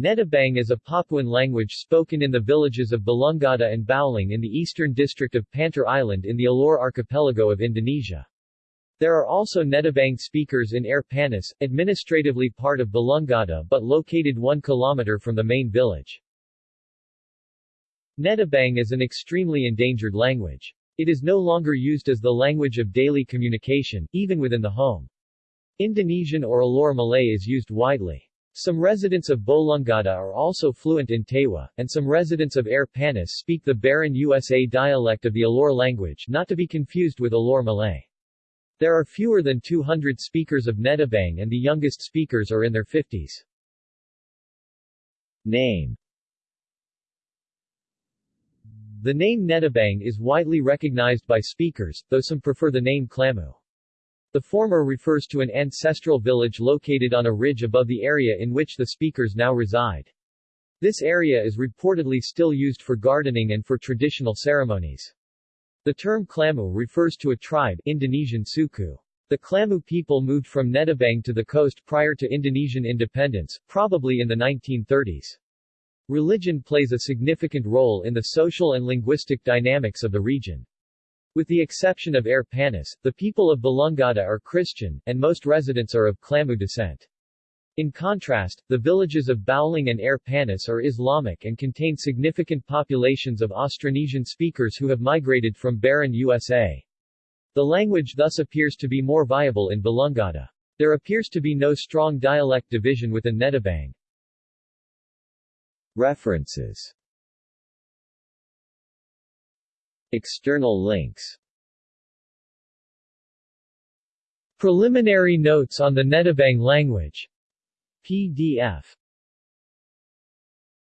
Nedebang is a Papuan language spoken in the villages of Balungada and Bauling in the eastern district of Pantar Island in the Alor archipelago of Indonesia. There are also Nedebang speakers in Air Panas, administratively part of Balungada but located 1 kilometer from the main village. Nedebang is an extremely endangered language. It is no longer used as the language of daily communication, even within the home. Indonesian or Alor Malay is used widely. Some residents of Balungada are also fluent in Tewa, and some residents of Air Panas speak the Baranusa dialect of the Alor language not to be confused with Alor Malay. There are fewer than 200 speakers of Nedebang and the youngest speakers are in their 50s. Name The name Nedebang is widely recognized by speakers, though some prefer the name Klamu. The former refers to an ancestral village located on a ridge above the area in which the speakers now reside. This area is reportedly still used for gardening and for traditional ceremonies. The term Klamu refers to a tribe Indonesian Suku. The Klamu people moved from Nedebang to the coast prior to Indonesian independence, probably in the 1930s. Religion plays a significant role in the social and linguistic dynamics of the region. With the exception of Air Panas, the people of Balungada are Christian, and most residents are of Klamu descent. In contrast, the villages of Bauling and Air Panas are Islamic and contain significant populations of Austronesian speakers who have migrated from Baranusa. The language thus appears to be more viable in Balungada. There appears to be no strong dialect division within Nedebang. References External links Preliminary notes on the Nedebang language. PDF